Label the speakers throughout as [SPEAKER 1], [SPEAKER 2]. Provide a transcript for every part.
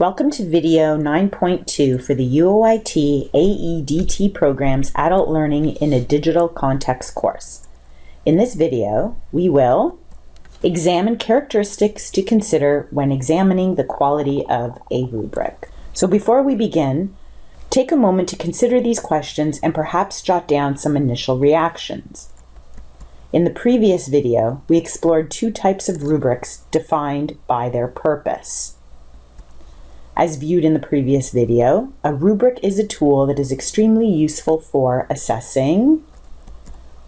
[SPEAKER 1] Welcome to video 9.2 for the UOIT AEDT program's Adult Learning in a Digital Context course. In this video, we will examine characteristics to consider when examining the quality of a rubric. So before we begin, take a moment to consider these questions and perhaps jot down some initial reactions. In the previous video, we explored two types of rubrics defined by their purpose. As viewed in the previous video, a rubric is a tool that is extremely useful for assessing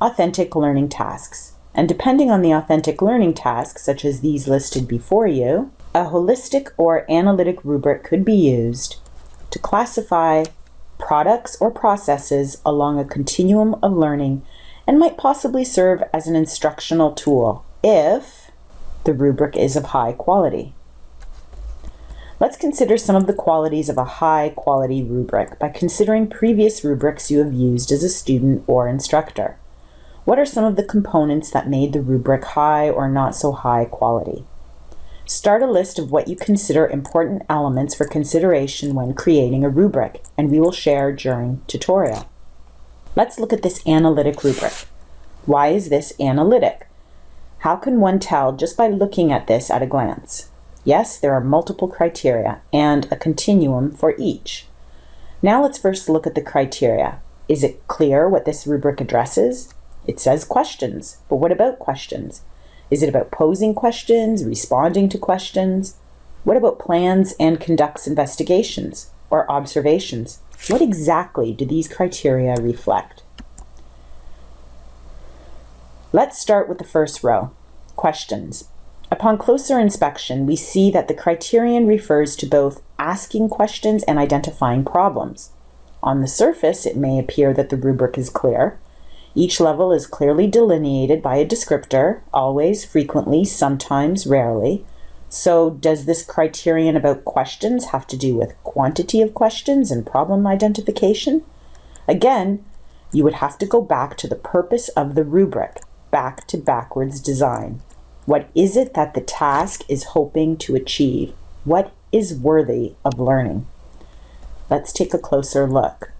[SPEAKER 1] authentic learning tasks. And depending on the authentic learning tasks, such as these listed before you, a holistic or analytic rubric could be used to classify products or processes along a continuum of learning and might possibly serve as an instructional tool if the rubric is of high quality. Let's consider some of the qualities of a high quality rubric by considering previous rubrics you have used as a student or instructor. What are some of the components that made the rubric high or not so high quality? Start a list of what you consider important elements for consideration when creating a rubric, and we will share during tutorial. Let's look at this analytic rubric. Why is this analytic? How can one tell just by looking at this at a glance? Yes, there are multiple criteria and a continuum for each. Now let's first look at the criteria. Is it clear what this rubric addresses? It says questions, but what about questions? Is it about posing questions, responding to questions? What about plans and conducts investigations or observations? What exactly do these criteria reflect? Let's start with the first row, questions. Upon closer inspection, we see that the criterion refers to both asking questions and identifying problems. On the surface, it may appear that the rubric is clear. Each level is clearly delineated by a descriptor, always, frequently, sometimes, rarely, so does this criterion about questions have to do with quantity of questions and problem identification? Again, you would have to go back to the purpose of the rubric, back to backwards design. What is it that the task is hoping to achieve? What is worthy of learning? Let's take a closer look.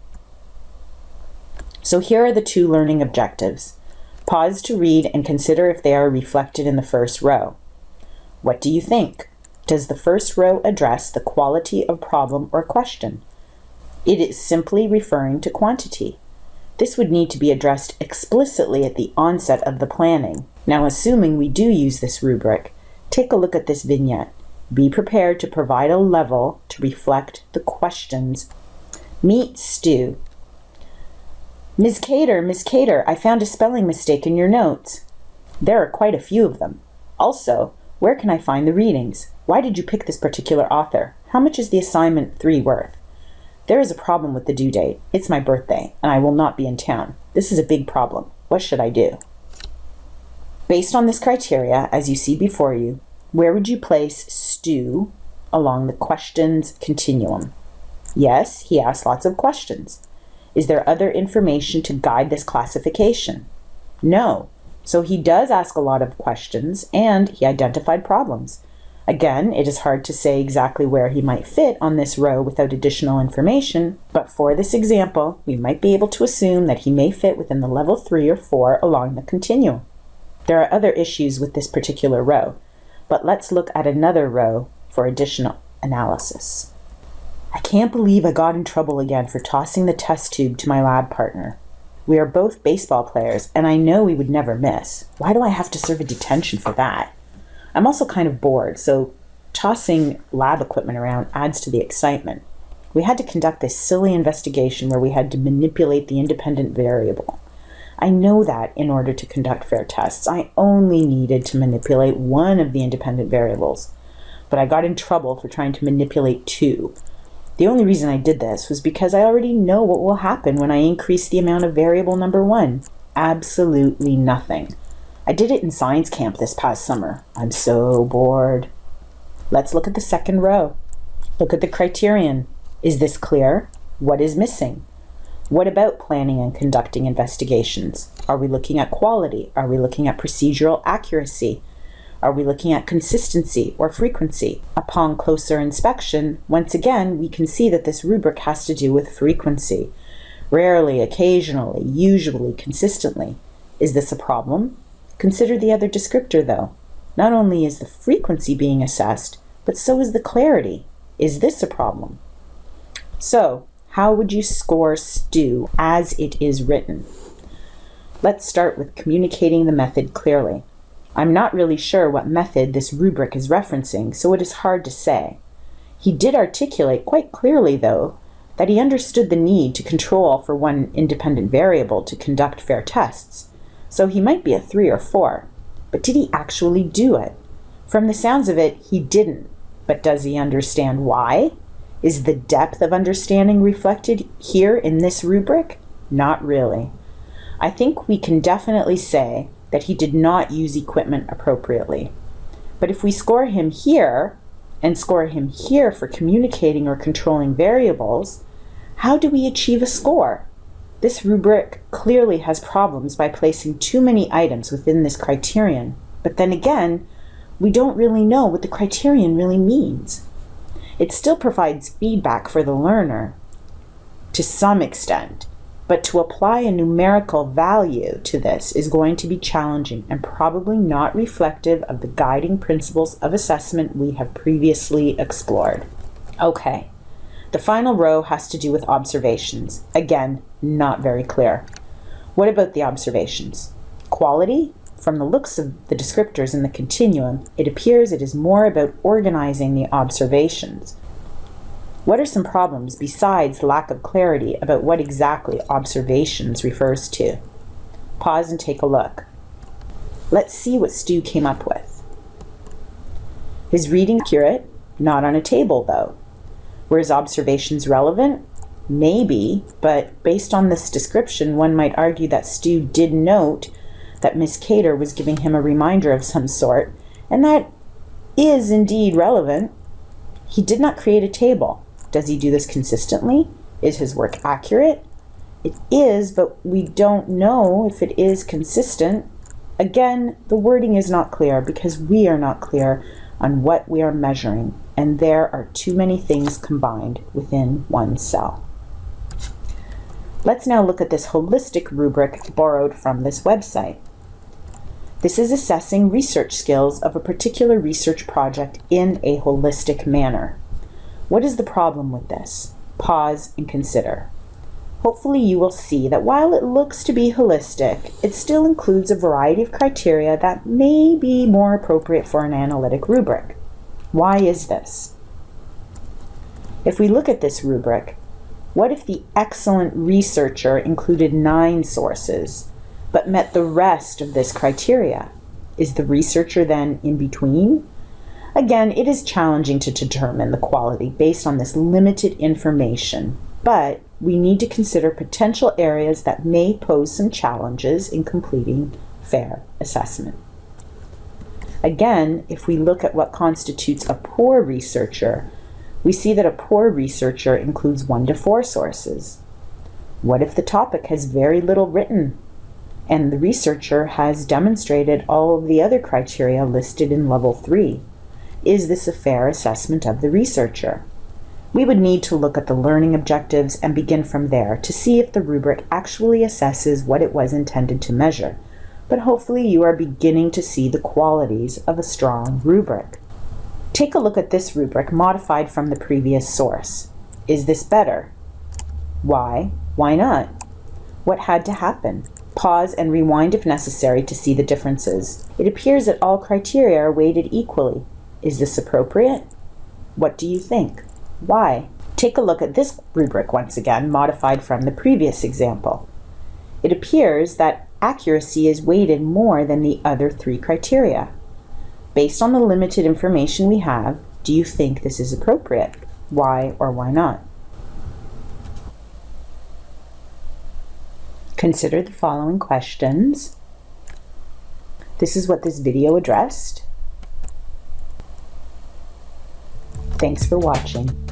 [SPEAKER 1] So here are the two learning objectives. Pause to read and consider if they are reflected in the first row. What do you think? Does the first row address the quality of problem or question? It is simply referring to quantity. This would need to be addressed explicitly at the onset of the planning. Now, assuming we do use this rubric, take a look at this vignette. Be prepared to provide a level to reflect the questions. Meet Stu. Ms. Cater, Ms. Cater, I found a spelling mistake in your notes. There are quite a few of them. Also, where can I find the readings? Why did you pick this particular author? How much is the assignment 3 worth? There is a problem with the due date. It's my birthday, and I will not be in town. This is a big problem. What should I do? Based on this criteria, as you see before you, where would you place Stu along the questions continuum? Yes, he asked lots of questions. Is there other information to guide this classification? No, so he does ask a lot of questions and he identified problems. Again, it is hard to say exactly where he might fit on this row without additional information, but for this example, we might be able to assume that he may fit within the level 3 or 4 along the continuum. There are other issues with this particular row, but let's look at another row for additional analysis. I can't believe I got in trouble again for tossing the test tube to my lab partner. We are both baseball players, and I know we would never miss. Why do I have to serve a detention for that? I'm also kind of bored, so tossing lab equipment around adds to the excitement. We had to conduct this silly investigation where we had to manipulate the independent variable. I know that in order to conduct fair tests, I only needed to manipulate one of the independent variables, but I got in trouble for trying to manipulate two. The only reason I did this was because I already know what will happen when I increase the amount of variable number one. Absolutely nothing. I did it in science camp this past summer. I'm so bored. Let's look at the second row. Look at the criterion. Is this clear? What is missing? What about planning and conducting investigations? Are we looking at quality? Are we looking at procedural accuracy? Are we looking at consistency or frequency? Upon closer inspection, once again, we can see that this rubric has to do with frequency. Rarely, occasionally, usually, consistently. Is this a problem? Consider the other descriptor though. Not only is the frequency being assessed, but so is the clarity. Is this a problem? So, how would you score STU as it is written? Let's start with communicating the method clearly. I'm not really sure what method this rubric is referencing, so it is hard to say. He did articulate quite clearly, though, that he understood the need to control for one independent variable to conduct fair tests, so he might be a 3 or 4. But did he actually do it? From the sounds of it, he didn't. But does he understand why? Is the depth of understanding reflected here in this rubric? Not really. I think we can definitely say that he did not use equipment appropriately. But if we score him here and score him here for communicating or controlling variables, how do we achieve a score? This rubric clearly has problems by placing too many items within this criterion. But then again, we don't really know what the criterion really means. It still provides feedback for the learner to some extent, but to apply a numerical value to this is going to be challenging and probably not reflective of the guiding principles of assessment we have previously explored. Okay, the final row has to do with observations. Again, not very clear. What about the observations? Quality? From the looks of the descriptors in the continuum, it appears it is more about organizing the observations what are some problems besides lack of clarity about what exactly observations refers to? Pause and take a look. Let's see what Stu came up with. His reading accurate, not on a table though. Were his observations relevant? Maybe, but based on this description, one might argue that Stu did note that Miss Cater was giving him a reminder of some sort, and that is indeed relevant. He did not create a table. Does he do this consistently? Is his work accurate? It is, but we don't know if it is consistent. Again, the wording is not clear because we are not clear on what we are measuring, and there are too many things combined within one cell. Let's now look at this holistic rubric borrowed from this website. This is assessing research skills of a particular research project in a holistic manner. What is the problem with this? Pause and consider. Hopefully you will see that while it looks to be holistic, it still includes a variety of criteria that may be more appropriate for an analytic rubric. Why is this? If we look at this rubric, what if the excellent researcher included nine sources, but met the rest of this criteria? Is the researcher then in between? Again, it is challenging to determine the quality based on this limited information, but we need to consider potential areas that may pose some challenges in completing fair assessment. Again, if we look at what constitutes a poor researcher, we see that a poor researcher includes one to four sources. What if the topic has very little written and the researcher has demonstrated all of the other criteria listed in level three? Is this a fair assessment of the researcher? We would need to look at the learning objectives and begin from there to see if the rubric actually assesses what it was intended to measure. But hopefully you are beginning to see the qualities of a strong rubric. Take a look at this rubric modified from the previous source. Is this better? Why? Why not? What had to happen? Pause and rewind if necessary to see the differences. It appears that all criteria are weighted equally. Is this appropriate? What do you think? Why? Take a look at this rubric once again, modified from the previous example. It appears that accuracy is weighted more than the other three criteria. Based on the limited information we have, do you think this is appropriate? Why or why not? Consider the following questions. This is what this video addressed. Thanks for watching.